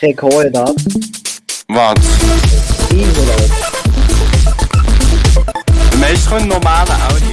Rekorder. Was? Was? Einhundert. möchtest du, Audio.